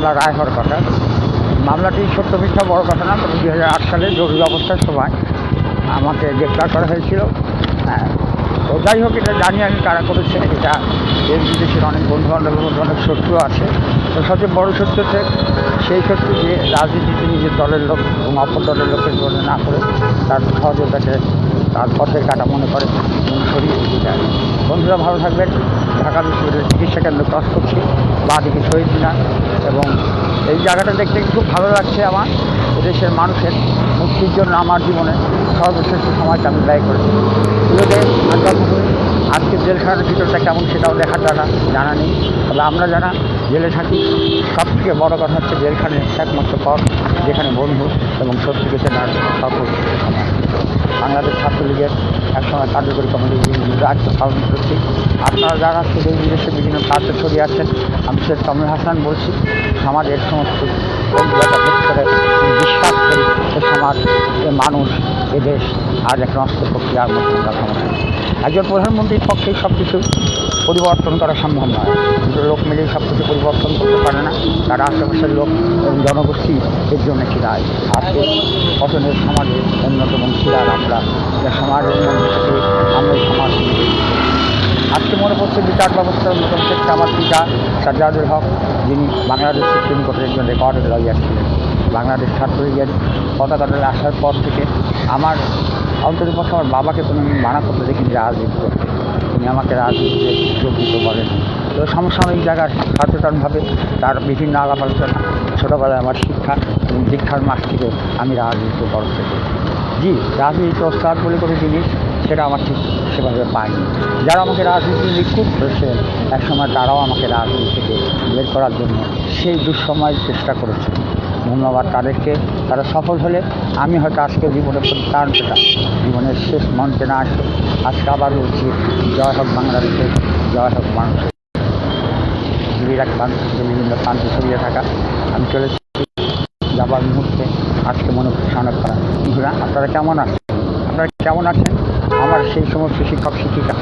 মামলা রায় হওয়ার কথা। মামলাটি সত্য মিথ্যা বড় কথা না দু সালে জরুরি অবস্থার সময় আমাকে গ্রেপ্তার করা হয়েছিল। হ্যাঁ, তো যাই হোক এটা জানি আমি কারা করেছে এটা দেশ বিদেশের অনেক বন্ধু বান্ধবের মধ্যে অনেক শত্রু আছে। তো সবচেয়ে বড় শত্রু হচ্ছে সেই শত্রু যে রাজনীতিতে নিজের দলের লোক এবং অপর দলের লোকের জন্য না করে তার সহযোগিতাকে তার পথের কাটা মনে করে। দিতে চায় বন্ধুরা, ভালো থাকবেন। ঢাকা বিশ্ববিদ্যালয়ের চিকিৎসা কেন্দ্র ক্রস করছি। বা দিকে শহীদ মিনার এবং এই জায়গাটা দেখতে খুব ভালো লাগছে আমার। দেশের মানুষের মুক্তির জন্য আমার জীবনে সর্বশ্রেষ্ঠ সময়টা আমি ব্যয় করেছি। আজকে জেলখানার ভিতরটা কেমন সেটাও দেখার দ্বারা জানা নেই। তবে আমরা যারা জেলে থাকি সব থেকে বড় কথা হচ্ছে জেলখানে একমাত্র পথ, যেখানে বন্ধু এবং শত্রুকে চেনার সকল সময়। বাংলাদেশ ছাত্রলীগের একসময় কার্যকরী কমিটি দায়িত্ব পালন করছি আপনারা যারা দেশ বিদেশে বিভিন্ন কাজে ছড়িয়ে আছেন। আমি শেখ কামরুল হাসান বলছি, সমাজের সমস্ত বিশ্বাস করি সে সমাজ এ মানুষ এ দেশ আজ এক নষ্ট প্রক্রিয়ার মধ্যে একজন প্রধানমন্ত্রীর পক্ষেই সব কিছু পরিবর্তন করা সম্ভব নয়। লোক মিলেই সব কিছু পরিবর্তন করতে পারে না। তার আশেপাশের লোক জনগোষ্ঠী এর জন্য কি দায় আজকে পছন্দের সমাজে অন্যতম ছিলার আমরা? সমাজের মধ্যে থেকে আমরা সমাজ আজকে মনে পড়ছে বিচার ব্যবস্থার নতুন ক্ষেত্রে আমার পিতা সাজ্জাদুল হক, যিনি বাংলাদেশ সুপ্রিম কোর্টের একজন রেকর্ডের লয়ার ছিলেন। বাংলাদেশ ছাত্রলীগের পতাকাটা আসার পর থেকে আমার অন্ততপক্ষে আমার বাবাকে কোনো মানা করতে দেখিনি রাজনীতি করতে। আমাকে রাজনীতিতে যোগ দিতে বলেন তো সমসাময়িক জায়গার সচেতনভাবে তার বিভিন্ন আলাপ আলোচনা, ছোটোবেলায় আমার শিক্ষা এবং দীক্ষার মাস থেকে আমি রাজনীতিতে বড় থেকে জি রাজনীতি ওস্তাদ বলে কোনো জিনিস সেটা আমার ঠিক সেভাবে পাইনি। যারা আমাকে রাজনীতি নিখুঁত করেছেন, একসময় তারাও আমাকে রাজনীতি থেকে বের করার জন্য সেই দুঃসময় চেষ্টা করেছে ধন্যবাদ তাদেরকে। তারা সফল হলে আমি হয়তো আজকে জীবনে প্রাণ পেতাম জীবনের শেষ মঞ্চে না আসে আজকে আবার বলছি, জয় হোক বাংলাদেশের, জয় হোক মানুষের জীবিরাক মানুষকে বিভিন্ন প্রান্তে ছড়িয়ে থাকা। আমি চলেছি যাবার মুহূর্তে আজকে মনে হচ্ছে অনেক করা আপনারা কেমন আছেন? আপনারা কেমন আছেন? আমার সেই সমস্ত শিক্ষক শিক্ষিকা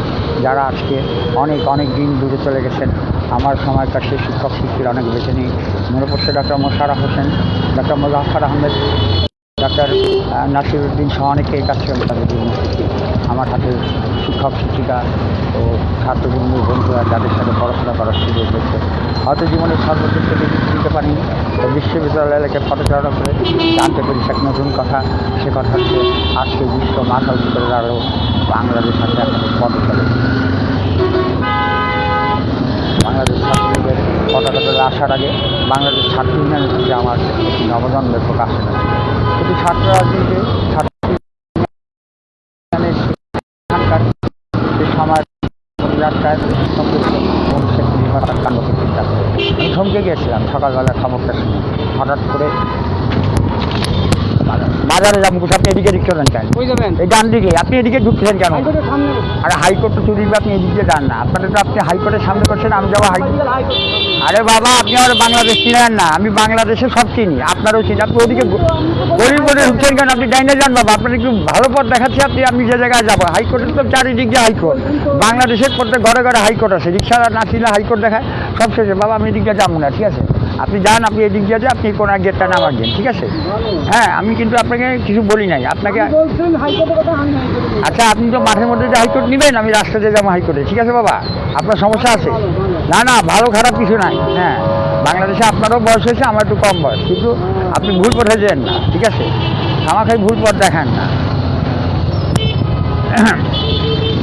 যারা আজকে অনেক অনেক দিন দূরে চলে গেছেন, আমার সময়কার সেই শিক্ষক শিক্ষিকা অনেক বেছে নেই মনে পড়ছে doctor Mosharraf Hossain doctor Mozaffar Ahmed doctor Nasiruddin সহ অনেকেই কাছে আমি তাদের আমার হাতে শিক্ষক, শিক্ষিকা ও ছাত্রবন্ধু বন্ধুরা যাদের সাথে পড়াশোনা করার সুযোগ হয়েছে। হয়তো জীবনের সর্বক্ষেত্রে দিতে পারিনি, তো বিশ্ববিদ্যালয় এলাকায় পদচারণা করে জানতে পেরেছি এক নতুন কথা। সে কথা হচ্ছে, আজকে বিশ্ব মাথা করে দাঁড়াল বাংলাদেশ সাথে এখন চলে বাংলাদেশ ছাত্রলীগের পতাকা তোলে আসার আগে বাংলাদেশ ছাত্র ইউনিয়নের থেকে আমার একটি নবজন্মের প্রকাশ কিন্তু ছাত্র রাজনীতি ছাত্র করে থমকে গিয়েছিলাম সকালবেলা খবরটা শুনে। হঠাৎ করে বাজার- যাব আপনি এদিকে ঢুকতে কেন? কই যাবেন? এই ডান দিকে আপনি এদিকে ঢুকছেন কেন? আরে হাইকোর্ট তো চুরি আপনি এদিক যান না। আপনাদের তো আপনি হাইকোর্টের সামনে করছেন আমি যাব হাইকোর্ট আরে বাবা আপনি আমার বাংলাদেশ চিনেন না আমি বাংলাদেশে সব চিনি। আপনারও চিনি আপনি ওদিকে গরিব করে ঢুকছেন কেন? আপনি ডাইনে যান বাবা আপনার একটু ভালো পথ দেখাচ্ছি আপনি আমি যে জায়গায় যাব। হাইকোর্টের তো চারিদিক দিয়ে হাইকোর্ট। বাংলাদেশের প্রত্যেক ঘরে ঘরে হাইকোর্ট আছে রিক্সা না ছিল হাইকোর্ট দেখায় সব শেষে। বাবা আমি এদিক যাব না ঠিক আছে? আপনি যান আপনি এদিক দিয়ে যান আপনি কোনো এক গেটটা নামার দিন ঠিক আছে? হ্যাঁ আমি কিন্তু আপনাকে কিছু বলি নাই আপনাকে কথা আচ্ছা আপনি তো মাঠের মধ্যে যে হাইকোর্ট নেবেন আমি রাস্তাতে যাব হাইকোর্টে ঠিক আছে বাবা? আপনার সমস্যা আছে? না না ভালো খারাপ কিছু নাই হ্যাঁ। বাংলাদেশে আপনারও বয়স হয়েছে আমার একটু কম বয়স কিন্তু আপনি ভুল পথে যেন না ঠিক আছে? আমাকে ভুল পথ দেখান না।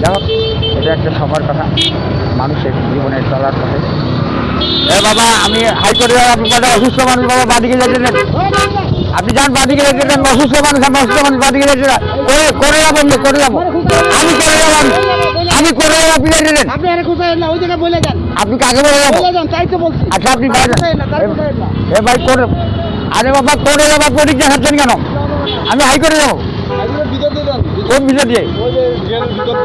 যাই হোক এটা একটা সময়ের কথা। মানুষের জীবনে চলার পথে এ বাবা আমি হাইকোর্টে অসুস্থ মানুষ বাবা বাদিকে যেতে আপনি যান বাদিকে যেতে দেন অসুস্থ মানুষ আমি অসুস্থ মানুষ বাদিকে যেতে করে করে যাব আমি, করে যাব। আমি করে যাব আমি। করে যাব আপনি যেতে দেন আপনি আরে ওই বলে যান। আপনি কাকে বলে যাব? আচ্ছা আপনি। এ ভাই করে আরে বাবা করে যাব দেখাচ্ছেন কেন? আমি হাইকোর্টে যাব। হাইকোর্টের ভিতর দিয়ে? কোন ওই যে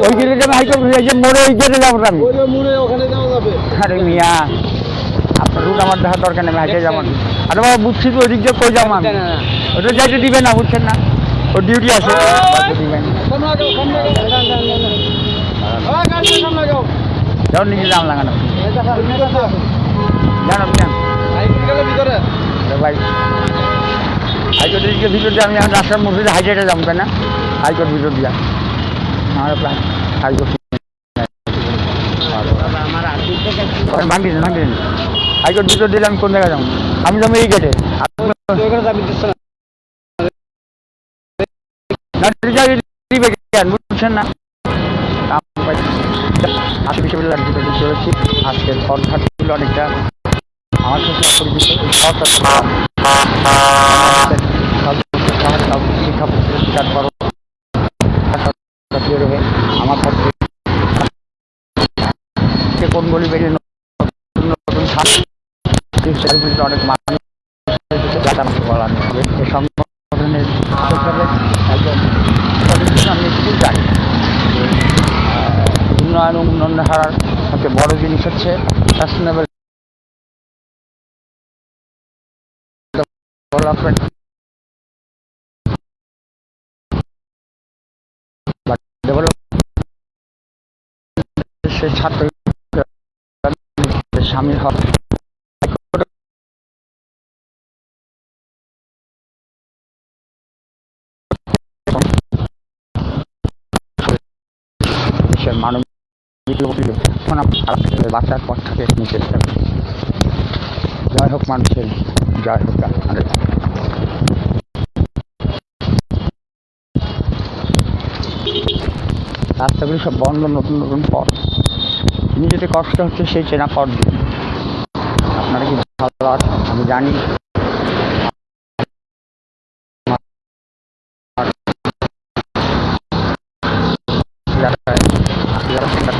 গেটের গেলে যাব হাইকোর্ট মোড়ে ওই গেটে যাব আমি। আরে মিয়া। আপনার রুট আমার দেখার দরকার নেই হাইটে যাব না। আরে বাবা বুঝছি তো ওই দিক দিয়ে কই যাব আমি? না, না, না। ওটা যাইতে দিবে না বুঝছেন না? ওর ডিউটি আছে। যাও নিজে দাম লাগানো। জানো হাইকোর্ট গেলে ভাই হাইকোর্টের দিকে ভিতর দিয়ে আমি এখন রাস্তার মধ্যে হাইকোর্টে যাব কেন হাইকোর্ট ভিতর দিয়া। আমার প্রায় হাইকোর্ট ভাঙি দিন ভাঙি দিন। হাইকোর্ট ভিতর দিলে আমি কোন জায়গায় যাব? আমি যাব এই গেটে বুঝছেন না অনেকটা আমার কোন গলি বেরিয়ে নতুন নতুন সার্ভিসে অনেক মানুষ উন্নয়ন উন্নয়ন হারার সবচেয়ে বড় জিনিস হচ্ছে সাস্টেনেবল ডেভেলপমেন্ট ডেভেলপ সে ছাত্র সামিল মানব বাঁচার হোক, মানুষের হোক রাস্তাগুলি সব বন্ধ, নতুন নতুন পথ। তিনি যেতে কষ্ট হচ্ছে, সেই চেনা পথ দিয়ে। আপনারা কি ভালো আছেন? আমি জানি যাতায়াত, যারা যাতায়াত, আজকে আমাদের হঠাৎ করতে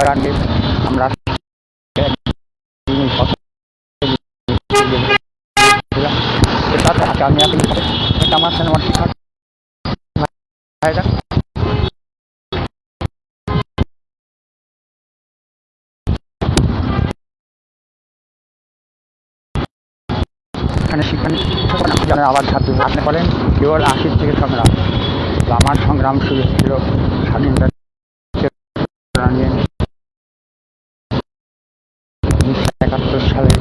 জয়রানকে আমরা আমি আমার সিনেমার শিক্ষক আবার ছাত্র আপনি বলেন কেবল আশির থেকে সংগ্রাম আমার সংগ্রাম শুরু ছিল স্বাধীনতা নিয়ে উনিশশো একাত্তর সালে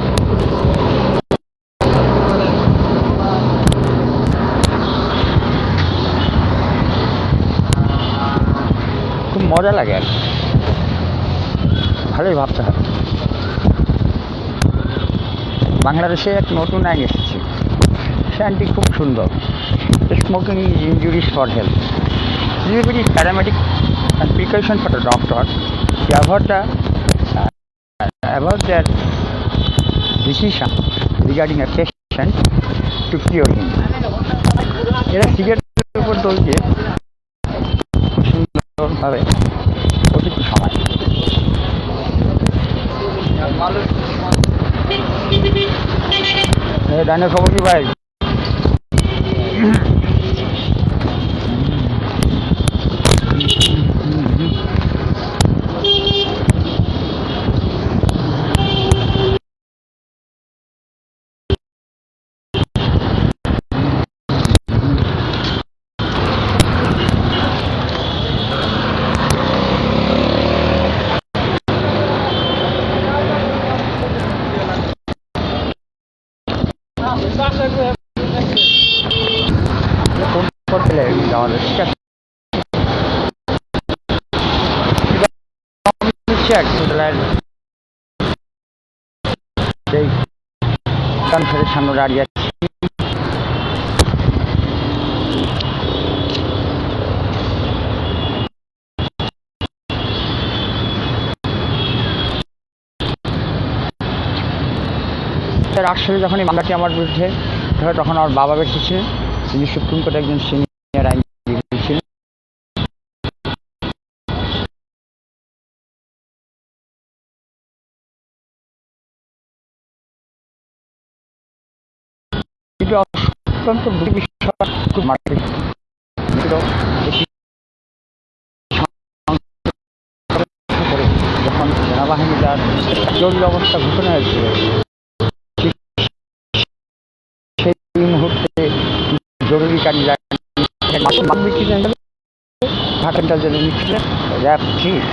খুব মজা লাগে আর ভালোই ভাবতে হবে বাংলাদেশে এক নতুন আইন এসেছে সে আইনটি খুব সুন্দর smoking is injuries for health This is paramedic and precaution for the doctor to avoid the uh, avoid their decision regarding a patient to cure him. এরা সিগারেটের উপর দোষ দিয়ে সুন্দরভাবে অতিরিক্ত সময়। খবর কি ভাই? ফোন করতে ঠিক আছে সামনে দাঁড়িয়ে আছি আসলে যখন এই আমার বিরুদ্ধে হয় তখন আমার বাবা ব্যক্তি ছিলেন তিনি সুপ্রিম কোর্টে একজন সিনিয়র আইনজীবী ছিলেন। অত্যন্ত যখন সেনাবাহিনী তার জরুরি অবস্থা ঘোষণা হয়েছিল র্যাব চিফ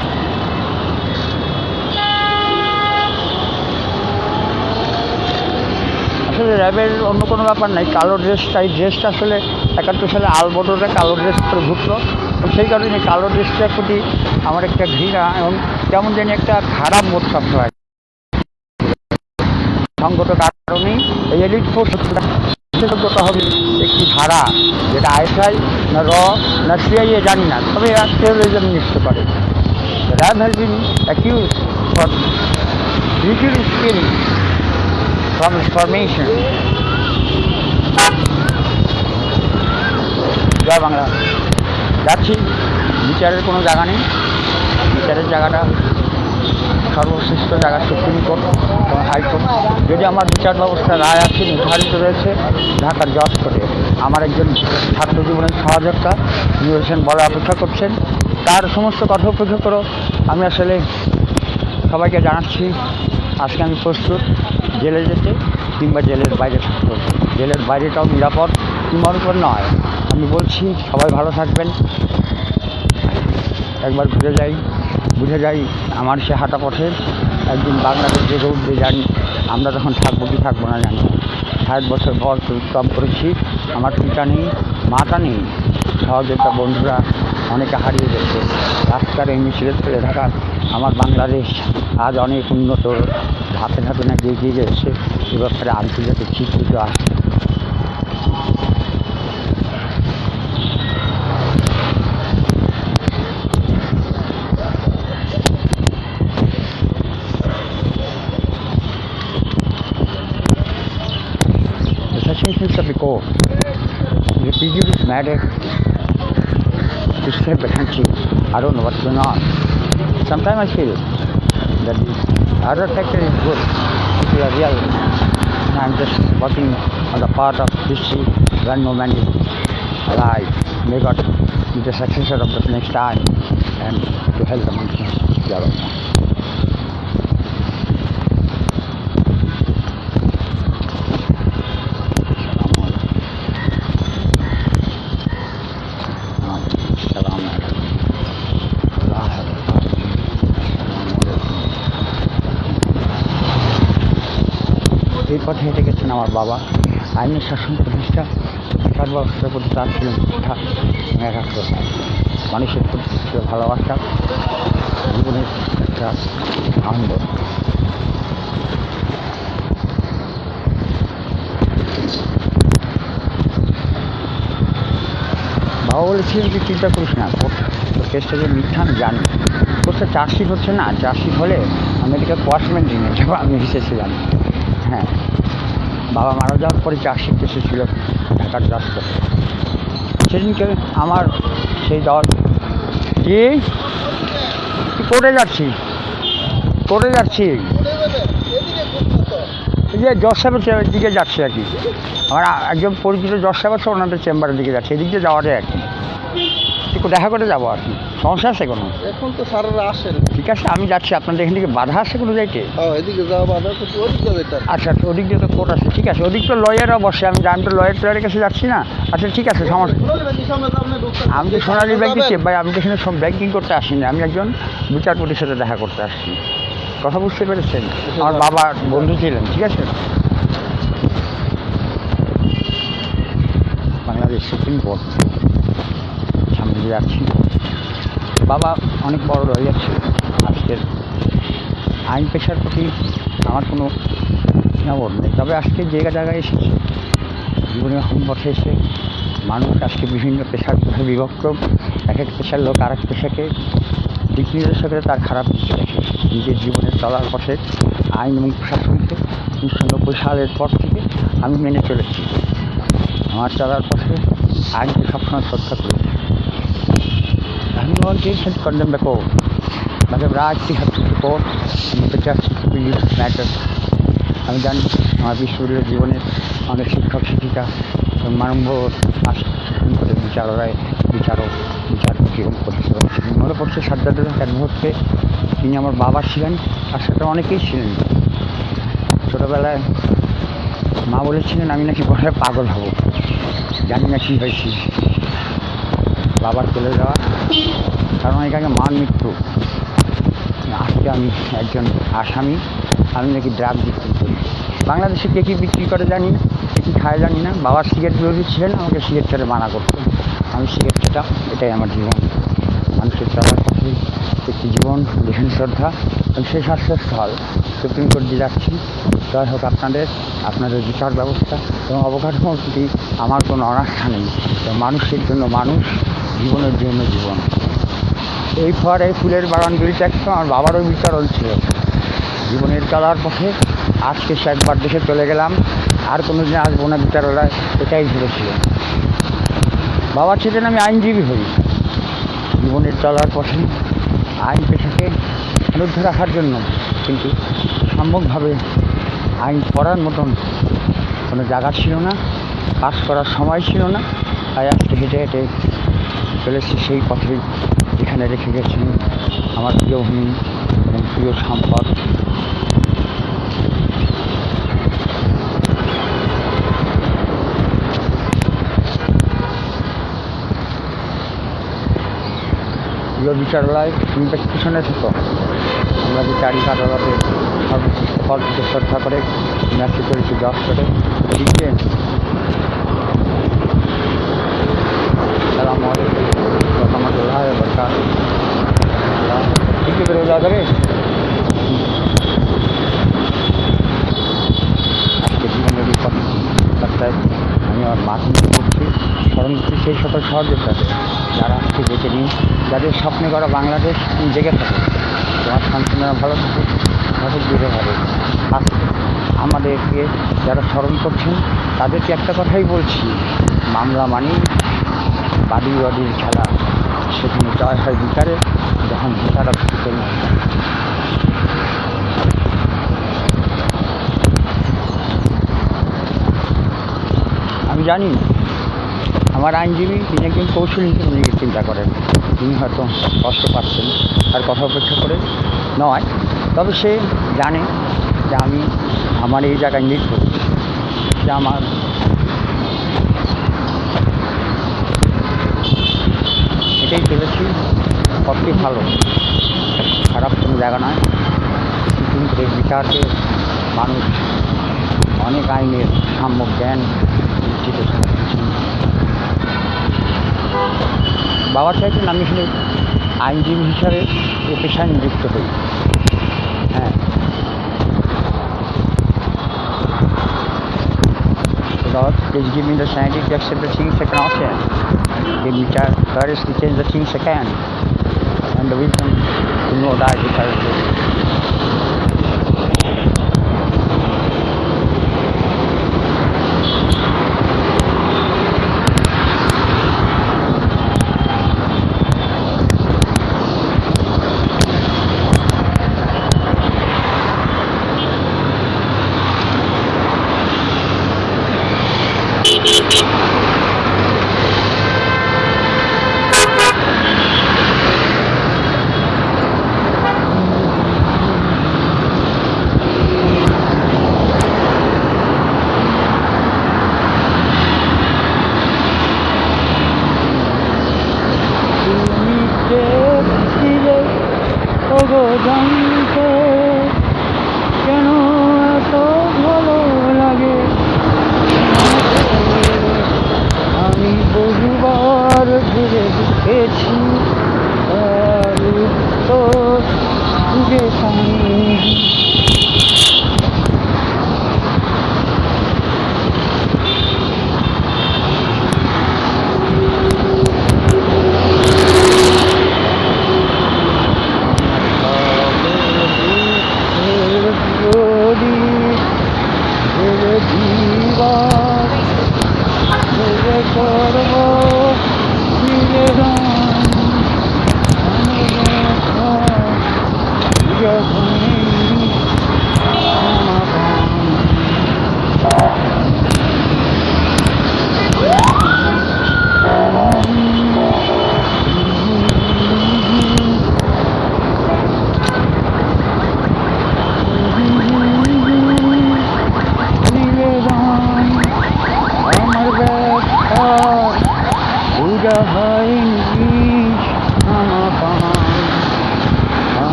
আসলে র্যাবের অন্য কোনো ব্যাপার নাই, কালো ড্রেসটা এই ড্রেসটা আসলে একাত্তর সালে আলবদরে কালো ড্রেস করে তো সেই কারণে কালো ড্রেসটার প্রতি আমার একটা ঘৃণা এবং কেমন জানি একটা খারাপ বোধ সবসময় সঙ্গত কারণেই এই এলিট ফোর্স বিশেষজ্ঞতা হবে। একটি ধারা, যেটা আইএসআই না র না সিআইএ জানি না, তবে টেরোরিজম নিশ্চিত করে। RAB has been accuse for refuse skill from formation. Joy Bangla. যাচ্ছি। বিচারের কোনো জায়গা নেই। বিচারের জায়গাটা সর্বশ্রেষ্ঠ জায়গা সুপ্রিম কোর্ট এবং হাইকোর্ট। যদি আমার বিচার ব্যবস্থা রায় আছে, নির্ধারিত রয়েছে, ঢাকার জজ করে। আমার একজন ছাত্র জীবনের সহযোগিতা নিয়েছেন বলে অপেক্ষা করছেন। তার সমস্ত করো আমি আসলে সবাইকে জানাচ্ছি। আজকে আমি প্রস্তুত। জেলে যেতে কিংবা জেলের বাইরে থাকতে জেলের বাইরেটাও নিরাপদ কিংবার উপর নয়। আমি বলছি, সবাই ভালো থাকবেন। একবার ঘুরে যাই। বুঝে যাই আমার সে হাঁটা পথে একদিন বাংলাদেশ জেগে উঠবে, জানি। আমরা তখন থাকব কি থাকব না জানি। ষাট বছর পর পরিশ্রম করেছি, আমার পিতা নেই, মাতা নেই সহযোগিতা বন্ধুরা অনেকে হারিয়ে গেছে। রাস্তার এই মিছিলে ফেলে থাকা আমার বাংলাদেশ আজ অনেক উন্নত। ধাপে ধাপে না এগিয়ে গেছে এ ব্যাপারে আন্তর্জাতিক স্বীকৃত আসছে the prejudice matter to save the country. I don't know what's going on. Sometimes I feel that the other sector is good. People are real. I'm just working on the part of history when no man is alive. May God be the successor of the next time and to help the Muslims. আমার বাবা। আইনের শাসন প্রতিষ্ঠা সর্বাবস্থার প্রতি তার ছিল এবং একাগ্রতা মানুষের প্রতি ছিল ভালোবাসা জীবনের একটা আনন্দ। বাবা বলেছিলেন যে চিন্তা করিস না কেসটা যে মিথ্যা আমি জানি। কোর্সটা চার্জশিট হচ্ছে না চার্জশিট হলে মেডিকেল কোয়াশমেন্ট নিয়ে যাব, আমি এসেছিলাম। হ্যাঁ। বাবা মারা যাওয়ার পরে চার্জশিট এসেছিল ঢাকার রাস্তা সেদিনকে আমার সেই দল, কি? করে যাচ্ছি? করে যাচ্ছি। যে জজ সাহেবের দিকে যাচ্ছি আর কি। আমার একজন পরিচিত জজ সাহেব আছে, ওনাদের চেম্বারের দিকে যাচ্ছে। এদিক দিয়ে যাওয়া যায় আর কি। একটু দেখা করে যাব আর কি। সমস্যা আছে কোনো? এখন তো স্যারেরা আসেন। ঠিক আছে আমি যাচ্ছি। আপনাদের এখান থেকে বাধা আছে কোনো যাইতে? হ্যাঁ এদিকে যাওয়া বাধা কিন্তু ওদিকে যেতে আচ্ছা আচ্ছা ওদিক দিয়ে তো কোর্ট আছে। ঠিক আছে ওদিক তো লয়ারও বসে। আমি আমি তো লয়ার টয়ারের কাছে যাচ্ছি না। আচ্ছা ঠিক আছে সমস্যা আমি তো সোনালি ব্যাংকে চেপ ভাই আমি তো এখানে সব ব্যাংকিং করতে আসিনি। আমি একজন বিচারপতির সাথে দেখা করতে আসছি। কথা বুঝতে পেরেছেন? আমার বাবা বন্ধু ছিলেন ঠিক আছে? Bangladesh supreme court. দিয়ে যাচ্ছি বাবা অনেক বড় লয়ার ছিল আজকের আইন পেশার প্রতি আমার কোনো নবর নেই। তবে আজকে জায়গা জায়গায় এসেছি হম পথে এসে মানুষ আজকে বিভিন্ন পেশার বিভক্ত। এক এক পেশার লোক আর এক পেশাকে দিক নির্দেশকের তার খারাপ দিক দেখে। নিজের জীবনের চলার পথে, আইন এবং প্রশাসনকে উনিশশো নব্বই সালের পর থেকে আমি মেনে চলেছি। আমার চলার পথে আইনকে সবসময় শ্রদ্ধা করেছি wanted to condemn the court, but the right to have to support and be used matters. আমি জানি আমার বিশ্ববিদ্যালয় জীবনের অনেক শিক্ষক শিক্ষিকা মানব করে বিচারালয় বিচারক বিচারপতি এবং পরিষেবা মনে পড়ছে সাজ্জাদুল এক মুহূর্তে তিনি আমার বাবা ছিলেন তার সাথে অনেকেই ছিলেন। ছোটোবেলায় মা বলেছিলেন আমি নাকি হয়ে পাগল হব। জানি না কী হয়েছি। বাবার চলে যাওয়া কারণ এখানে মান মৃত্যু আজকে আমি একজন আসামি, আমি নাকি ড্রাগ বিক্রি করি বাংলাদেশে কে কী বিক্রি করে জানি না, কে কী খায় জানি না। বাবার সিগারেট বিরোধী ছিলেন, আমাকে সিগারেট খেতে মানা করতেন। আমি সিগারেট খেতাম, এটাই আমার জীবন। মানুষের চলার পথে একটি জীবন যেখানে শ্রদ্ধা। এবং সেই স্বাস্থ্যস্থল সুপ্রিম কোর্ট দিয়ে যাচ্ছি। জয় হোক, আপনাদের আপনাদের বিচার ব্যবস্থা এবং অবকাঠামোর প্রতি আমার কোনো অনাস্থা নেই। মানুষের জন্য মানুষ জীবনের জন্য জীবন। এই ফোয়ার এই ফুলের বাগানগুলিতে একটা আমার বাবারও বিচরণ ছিল। জীবনের চলার পথে আজকে সে একবার দেশে চলে গেলাম। আর কোনো দিন আসব না বিচারালয় এটাই ভেবেছিল। বাবা ছিলেন আমি আইনজীবী হই। জীবনের চলার পথে আইন পেশাকে রুদ্ধ রাখার জন্য কিন্তু সম্ভবভাবে আইন পড়ার মতন কোনো জায়গা ছিল না। কাজ করার সময় ছিল না। তাই আজকে হেঁটে হেঁটে চলেছি সেই পথেই এখানে রেখে গেছেন আমার প্রিয় ভূমি এবং প্রিয় সম্পদ। প্রিয় বিচারালয় তুমি বেশ পিছনে থেকো আমরা বিচারিক আদালতে সর্বোচ্চ শ্রদ্ধা করে ম্যাচে করেছি দশ করে। লিখবেন সালাম জীবনের বিপদ রাস্তায় আমি আমার মাথা করছি স্মরণ করছি সেই সকল সহযোগিতাতে যারা আজকে বেঁচে নিন যাদের স্বপ্নে করা বাংলাদেশ জেগে থাকে তোমার সন্তানরা ভালো থাকে সঠিক দূরে আজকে আমাদেরকে যারা স্মরণ করছেন তাদেরকে একটা কথাই বলছি মামলা মানি বাড়ি বাড়ির খেলা সেখানে জয় হয় বিচারে, যখন বিচারা করি আমি জানি আমার আইনজীবী তিনি একজন কৌশলী হিসেবে নিজেকে চিন্তা করেন। তিনি হয়তো কষ্ট পাচ্ছেন, তার কথা অপেক্ষা করে নয়। তবে সে জানে যে আমি, আমার এই জায়গায় নৃত্য সে আমার এটাই চলেছি পথটি ভালো। খারাপ কোনো জায়গা নয়। কিন্তু বিচারকে মানুষ অনেক আইনের সাম্যক জ্ঞান থাকছেন বাবা চাইছেন আমি শুনে আইনজীবী হিসাবে এ পেশায় নিযুক্ত হই। হ্যাঁ। Lord, please give me the sanity to accept. Give me courage to change the things I can. And the wisdom know that which I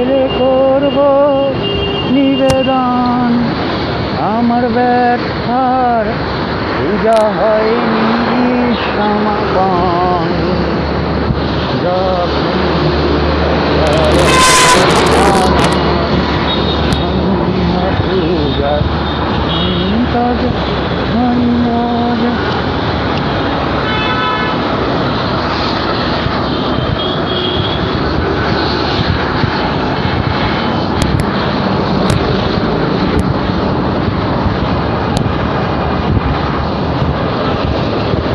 গেলে করব নিবেদন। আমার ব্যথার পূজা হয়নি সমাপন। পূজা তবে ধন্যবাদ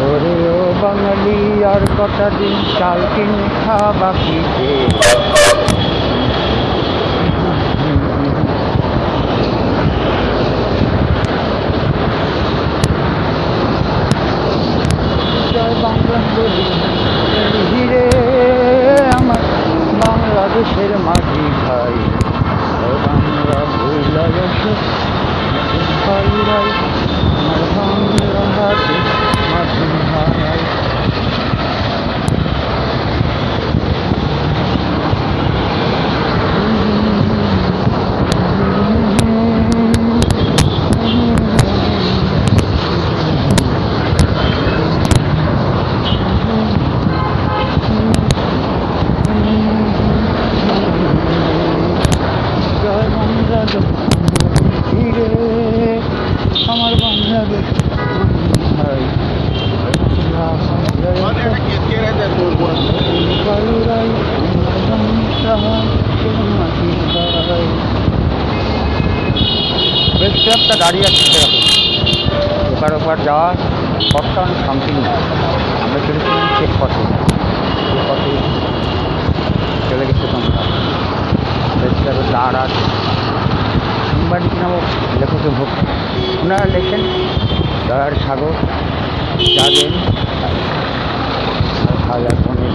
ওরে ও বাঙালি আর কটা দিন চাল কিনে খাবা কি যে জয় বাংলা বলি হিরে আমার বাংলাদেশের মাঝি ভাই ও বাংলা ভুলা গেছে ভাই ভাই আমার বাংলা হাতে মাঝি ভাই জয় বাংলাদেশ হিরে আমার বাংলাদেশ ভাই বালুরাই বেশ একটা গাড়ি আছে সেরকম ওপার ওপার যাওয়া পথটা অনেক সামথিং না আমরা চলেছিলাম চেক পথে চেক পথে চলে গেছে তোমরা বেশ দাঁড় আছে বাড়ি নামক লেখকের ভোগ ওনারা লেখেন দয়ার সাগর হাজার মনে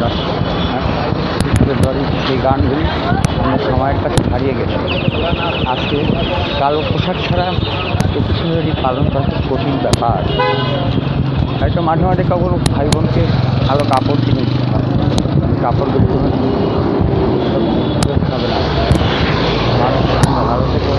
ধরি সেই গানগুলি আমার সময়ের কাছে হারিয়ে গেছে। আজকে কালো পোশাক ছাড়া ফেব্রুয়ারি পালন করা কঠিন ব্যাপার। হয়তো মাঝে মাঝে কখনো ভাই বোনকে ভালো কাপড় কিনে দিতে হয়। কাপড়গুলো হবে না ভালো তোমরা ভালো থেকো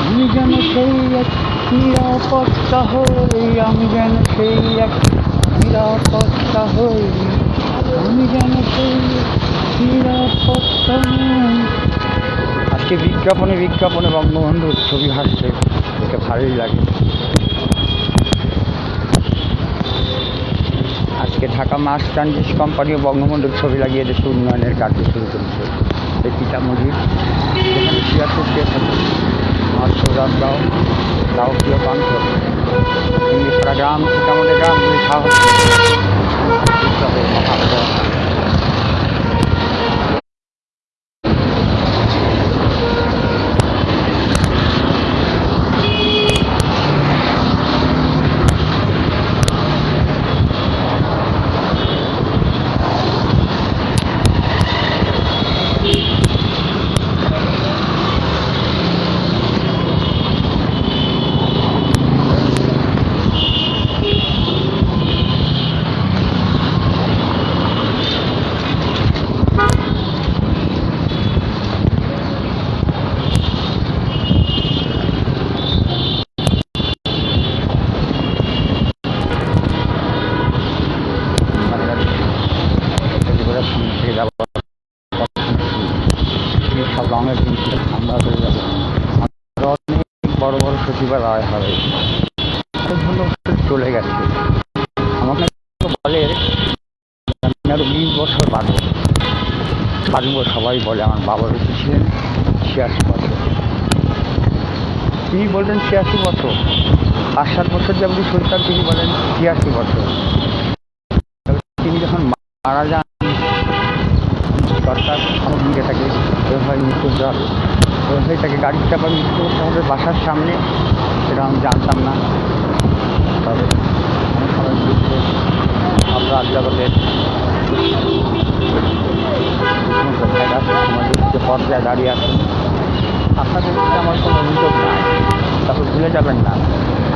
আমি যেন সেই এক নিরাপত্তা হই আমি যেন সেই এক নিরাপত্তা হই আমি যেন সেই নিরাপত্তা আজকে বিজ্ঞাপনে বিজ্ঞাপনে বঙ্গবন্ধুর ছবি হাসছে। দেখে ভালোই লাগে। আজকে ঢাকা মাস ট্রানজিস কোম্পানিও বঙ্গবন্ধুর ছবি লাগিয়ে দেশে উন্নয়নের কার্য শুরু করেছে। এই পিতামুজির যেখানে ছিয়াত্তর কে থাকে আমার সৌরাজ গাঁও গাঁও প্রিয় E pra grama ficava legal, não deixava. Deixa সব রঙের জিনিস হয়ে যাব অনেক বড় বড় সচিবালয় হবে। চলে গেছে। আমাকে বলে আরও বিশ বছর বাদে পারব সবাই বলে, আমার বাবা বেঁচে ছিলেন ছিয়াশি বছর। তিনি বললেন, ছিয়াশি বছর। পাঁচ সাত বছর যেমন শরীর তিনি বলেন, ছিয়াশি বছর। তিনি যখন মারা যান, সরকার আমার দিকে তাকে ওইভাবে মৃত্যু দেওয়া ওইভাবে তাকে গাড়ির চাপা মৃত্যু করতে আমাদের বাসার সামনে। সেটা আমি জানতাম না। তবে অনেক সময় বুঝতে আমরা জগতের যে পর্যায়ে দাঁড়িয়ে আছেন আপনাদের প্রতি আমার কোনো অভিযোগ নাই। তবে ভুলে যাবেন না।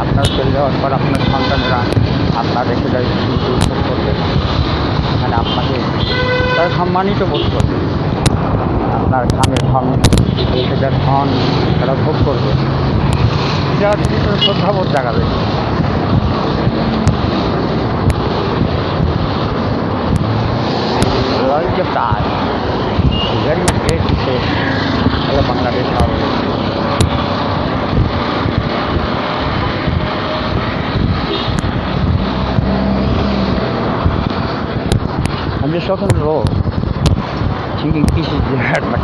আপনার চলে যাওয়ার পর আপনার সন্তানরা আপনার রেখে যায় করবে এখানে আপনাকে তারা সম্মানিত বোধ করবে আপনার ঘামে ধন সেটার ধন তারা ভোগ করবে। যারা ভিতরে শ্রদ্ধাবোধ জাগাবে। আমি সখন রোগ just walking the road, taking pieces of bread, but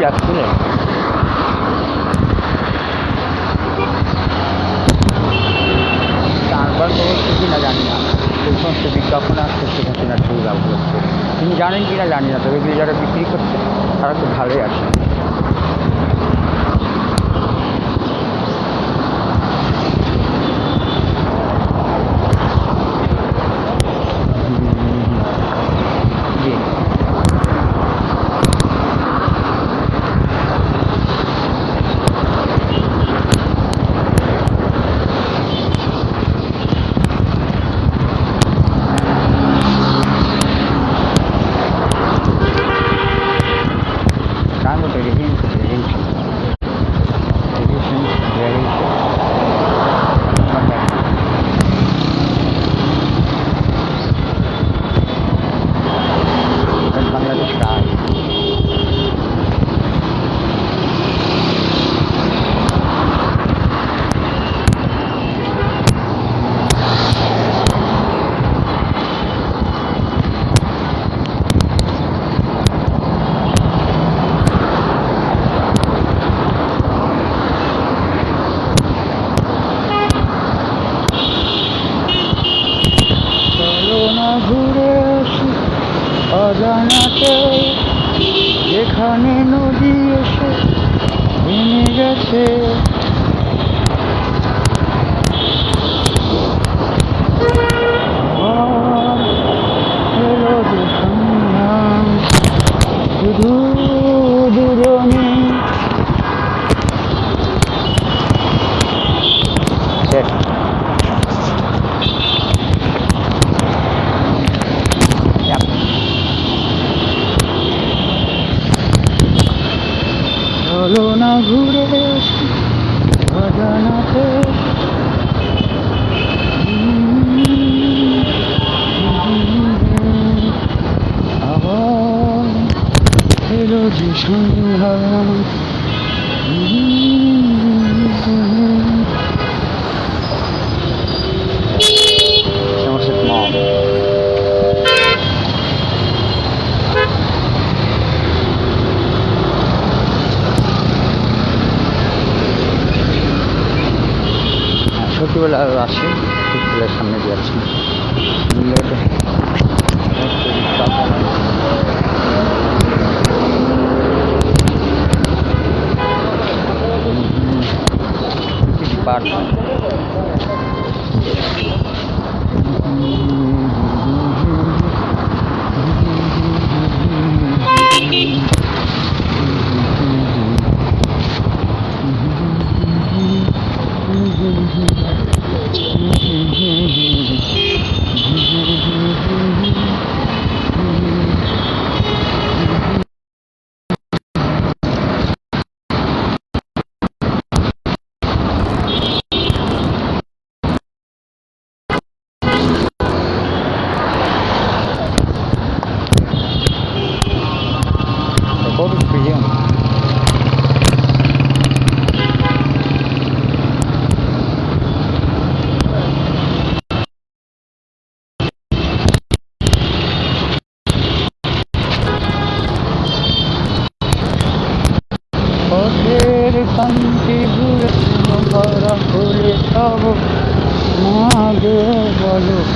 just feeling. চারবার জানি না। সেই সমস্ত বিজ্ঞাপন আসছে সেখানে ছবি ব্যবহার করছে। তিনি জানেন কিনা জানি না তবে যারা বিক্রি করছে তারা খুব ভালোই আছে। Juni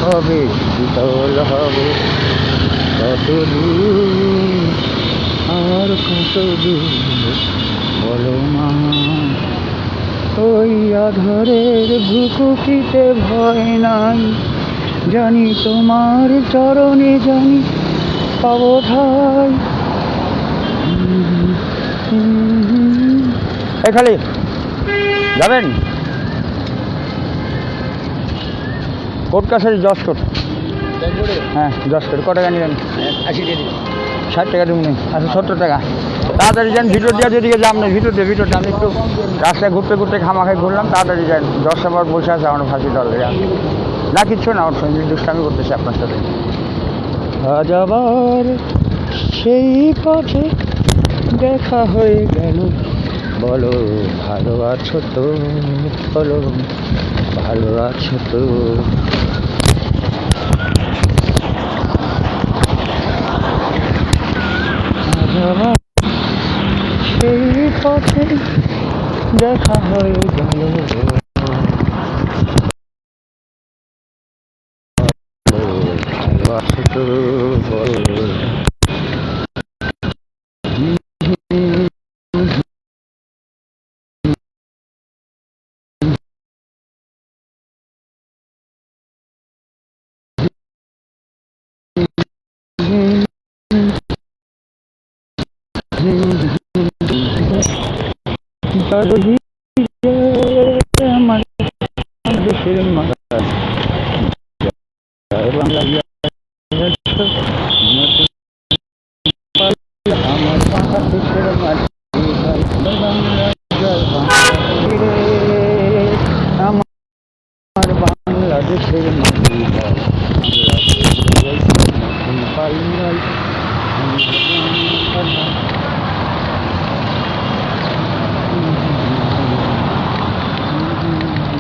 কবে শীতল হবে। কত দূর আর কত দূর বলো মা? ওই আধারের ভুকুটিতে ভয় নাই। জানি তোমার চরণে জানি পাবো ঠাই। এখানে যাবেন? কোট কাছারি দশ কোট হ্যাঁ দশ কোট ক টাকা নেবেন? আশি টাকা ষাট টাকা দেবেন আচ্ছা সত্তর টাকা। তাড়াতাড়ি যান ভিতর দিয়ে যেদিকে যাম না ভিতর দিয়ে ভিতর আমি একটু রাস্তায় ঘুরতে ঘুরতে খামাখাই ঘুরলাম তাড়াতাড়ি যান। দশটা পর বসে আছে আমার ফাঁসি দল না কিচ্ছু না ওর সঙ্গে দুষ্টামি করতেছে আপনার সাথে। আজ আবার সেই পথে দেখা হয়ে গেল। বলো ভালো আছো তো? বলো ভালো আছো তো? আবার সেই পথে দেখা হয়ে গেল ভালো বল তো বলো আমার দেশের মাতা জয় বাংলা জয় আমার বাংলাদেশের মাটি